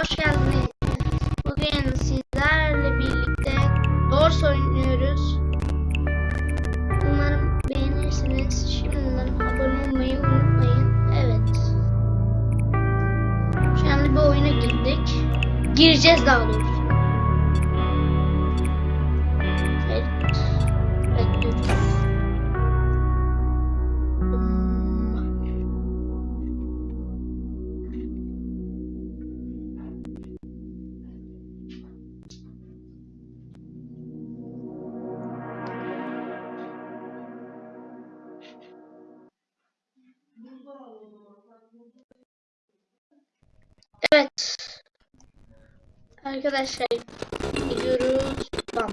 hoş geldiniz. Bugün sizlerle birlikte Doors oynuyoruz. Umarım beğenirsiniz. Şimdiden abone olmayı unutmayın. Evet. Anda bir oyuna girdik. Gireceğiz daha doğrusu. Arkadaşlar gidiyoruz. Bam.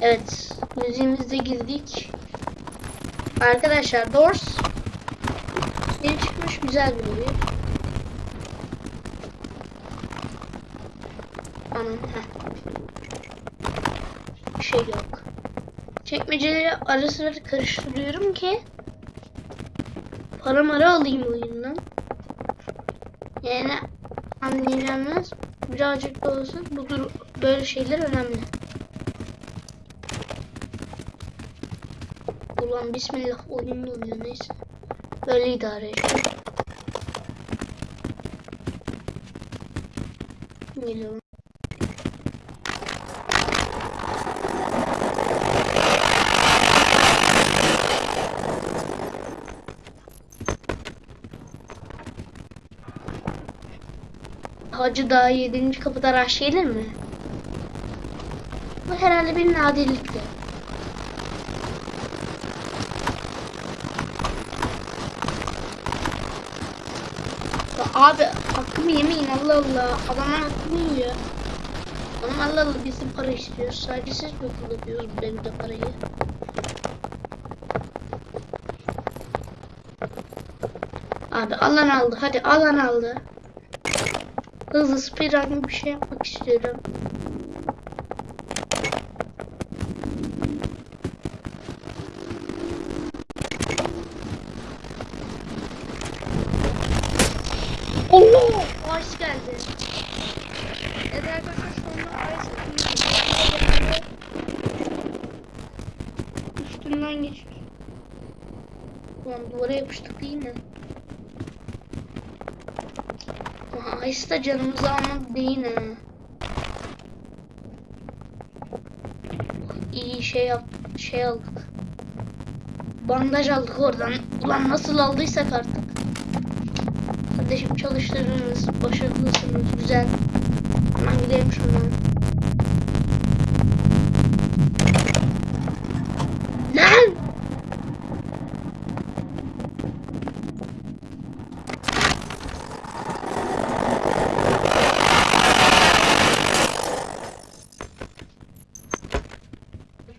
Evet, müziğimize girdik. Arkadaşlar Doors yeni çıkmış güzel bir oyun. Anam. Bir şey yok. Çekmeceleri ara sıra karıştırıyorum ki para mara alayım oyundan. Yani anlayacağınız birazcık da olsa bu böyle şeyler önemli. Ulan bismillah oyun oluyor neyse. Böyle idare et. Geliyorum. Hacı daha 7. kapıda rush gelir mi? Bu herhalde bir nadirlikti. Ya abi hakkımı yemeyin Allah Allah. Adamlar hakkımı yiyor. Adam Allah Allah bizim para istiyor. Sadece siz mi kullanıyorsunuz bu devirde parayı? Abi alan aldı. Hadi alan aldı. Hızlı speedrun bir şey yapmak istiyorum. Allah! Ice geldi. Evet arkadaşlar sonra Ice Üstünden geçiyor. Ulan duvara yapıştık değil mi? Aha, Ice da canımızı almadı değil mi? İyi şey yap şey aldık. Bandaj aldık oradan. Ulan nasıl aldıysak artık. Kardeşim çalıştırırız. Başarılısınız. Güzel. Hemen gidelim şuradan. Lan!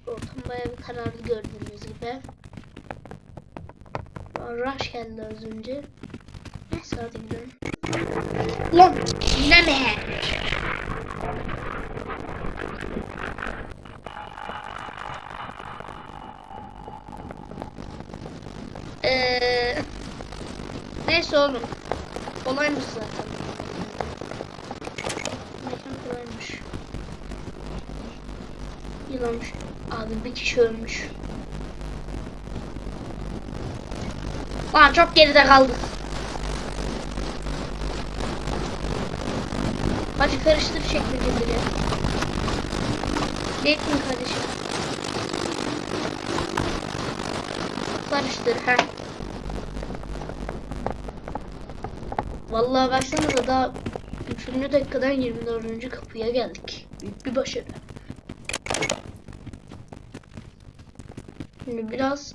Ortam bayağı bir kararlı gördüğünüz gibi. Rush geldi az önce. Neyse hadi gidelim. Lan yine mi? Eee Neyse oğlum. Kolaymış zaten. Mekan kolaymış. Yılanmış. Abi bir kişi ölmüş. Lan çok geride kaldık. Hadi karıştır çekmeceleri. Bekleyin kardeşim. Karıştır ha. Vallahi baksanıza daha 3. dakikadan 24. kapıya geldik. Büyük bir başarı. Şimdi biraz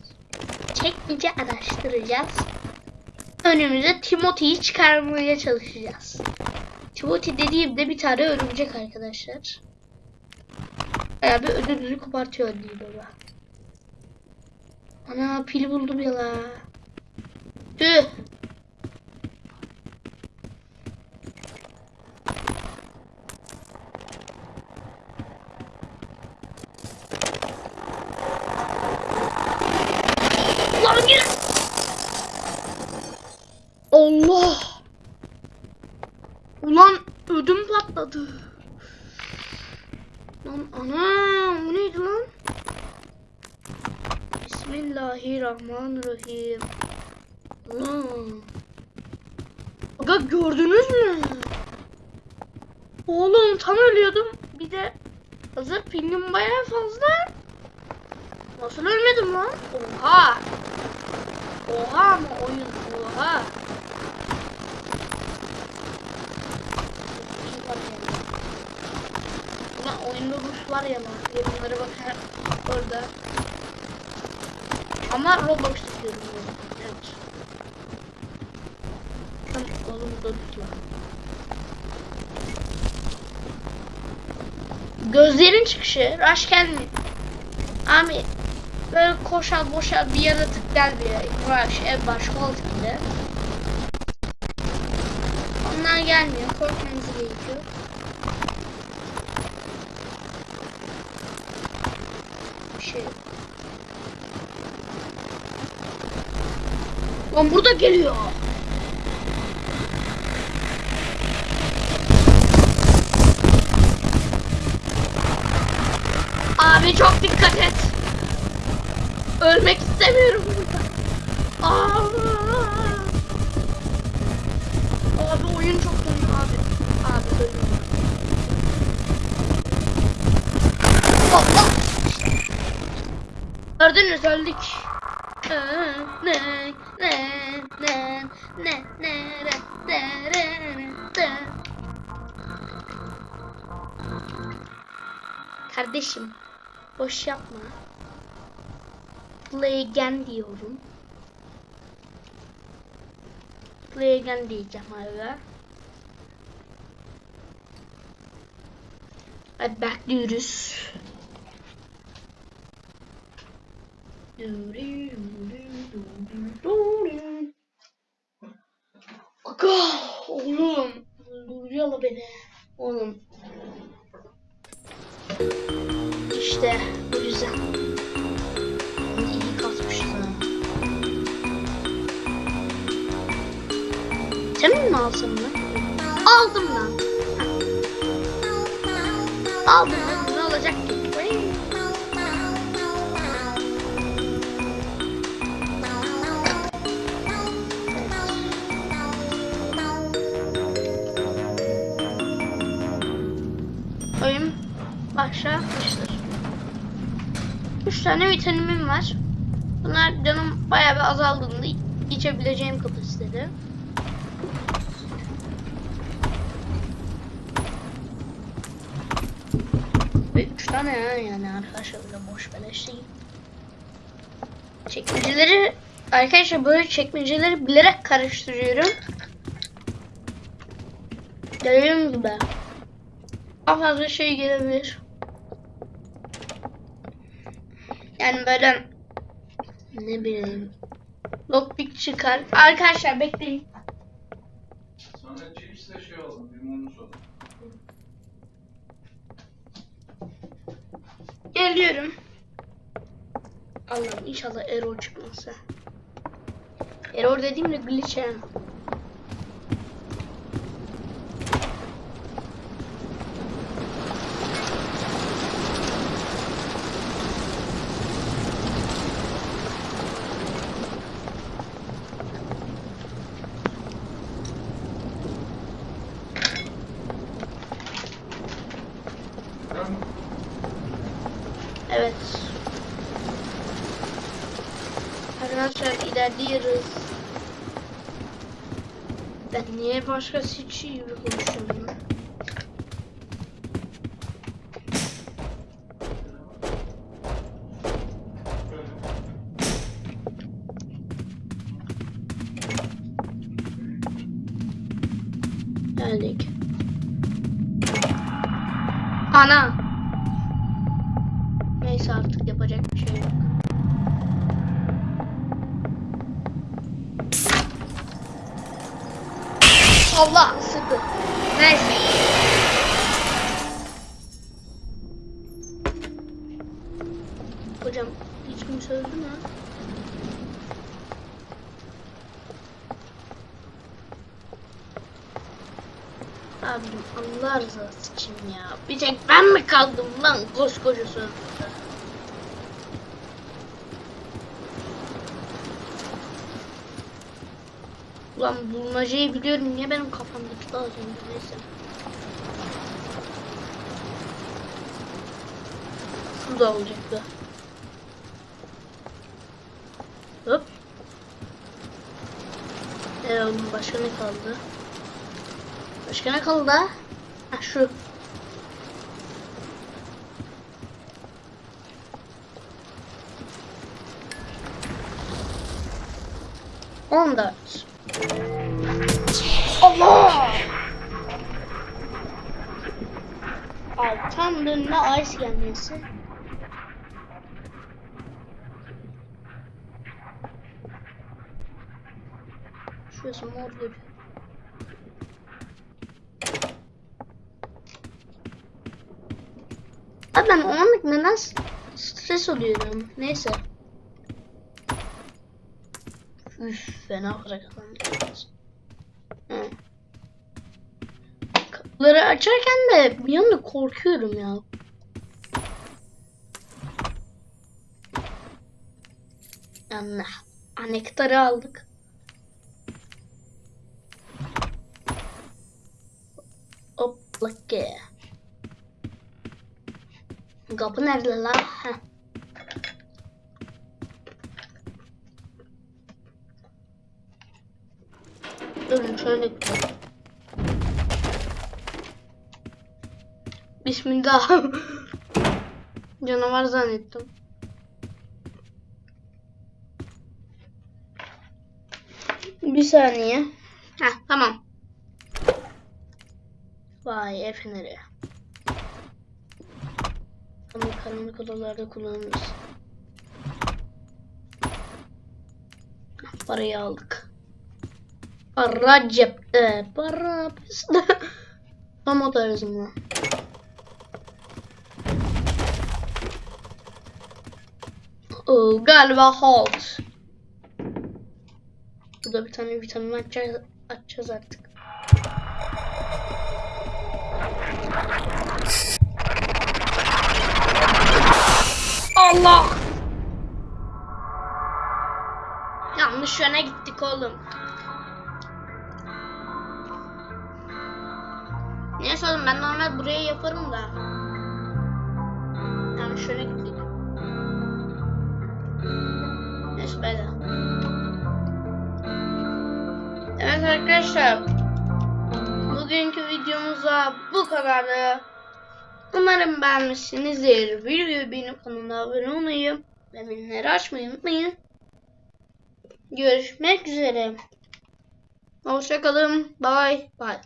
çekmece araştıracağız. Önümüze Timothy'yi çıkarmaya çalışacağız. Timothy dediğimde bir tane örümcek arkadaşlar. Bayağı bir ödülünü kopartıyor değil baba. Ana pil buldum ya la. Tüh. Lan gir. Allah. Ulan ödüm patladı. Lan ana bu neydi lan? Bismillahirrahmanirrahim. Allah. Aga gördünüz mü? Oğlum tam ölüyordum. Bir de hazır pingim bayağı fazla. Nasıl ölmedim lan? Oha. Oha mı oyun? Oha. Ulan oyunda Rus var ya. Yorumlara bakar orada. Ama Roblox istiyorum. ben. Evet. Şu an oğlum da tutma. Gözlerin çıkışı. Rush gelmiyor. Abi böyle koşal boşal bir yaratık gelmiyor. Rush ev baş kol gibi. Onlar gelmiyor. Korkmanız Bir şey. Lan burada geliyor. Abi çok dikkat et. Ölmek istemiyorum burada. Aa! Abi oyun çok kötü abi. Abi ölüyorum. Allah! Gördünüz öldük. Ne ne ne ne ne ne Kardeşim boş yapma. Play again diyorum. Play again diyeceğim abi. Hadi bekliyoruz. Aga oğlum duruyor beni. Oğlum. İşte bu yüzden. İyi kasmışız ha sen mi alsam lan? Aldım lan. Aldım başlamıştır. 3 tane vitaminin var. Bunlar canım bayağı bir azaldığında içebileceğim kapasitede. Ve 3 tane ya yani arkadaşlar böyle boş beleş değil. Çekmeceleri arkadaşlar böyle çekmeceleri bilerek karıştırıyorum. Dediğim gibi daha fazla şey gelebilir. Yani böyle ne bileyim lockpick çıkar. Arkadaşlar bekleyin. Sonra chipsle şey oldu, limonlu soda. Geliyorum. Allah'ım inşallah error çıkmazsa. Error dediğimde glitch yani. Evet. Arkadaşlar ilerliyoruz. Ben niye başka şey gibi konuşuyorum lan? Geldik. Ana. Neyse artık yapacak bir şey yok. Allah sıkı. Neyse. Hocam hiç kimse öldü mü? Abim Allah rızası için ya. Bir tek ben mi kaldım lan koskoca sözlükte? Ulan bulmacayı biliyorum niye benim kafamdaki daha zengin neyse. Şurada olacaktı. Hop. Ee, oğlum başka ne kaldı? Başka ne kaldı? Ha şu. On dört. Allah! Tam önüne ice gelmesi. Şurası mor görüyor. Abi ben o anlık neden stres oluyorum? Neyse. Üf fena. Kapıları açarken de bir anda korkuyorum ya. Yani anektarı aldık. Hoplake. Kapı nerede lan? Heh. Durun şöyle. Bismillah. Canavar zannettim. Bir saniye. Heh tamam. Vay el Ama karanlık odalarda kullanırız. Parayı aldık. Para cepte. Para bizde. Tam o tarzımla. Oo, galiba halt. Burada bir tane vitamin açacağız, açacağız artık. Allah! Yanlış yöne gittik oğlum. Neyse oğlum ben normal buraya yaparım da. Yanlış yöne gittik. Neyse böyle. Evet arkadaşlar. Bugünkü videomuzda bu kadardı. Umarım beğenmişsinizdir. Videoyu beğenip kanala abone olmayı ve bildirimleri açmayı unutmayın. Görüşmek üzere. Hoşçakalın. Bye bye.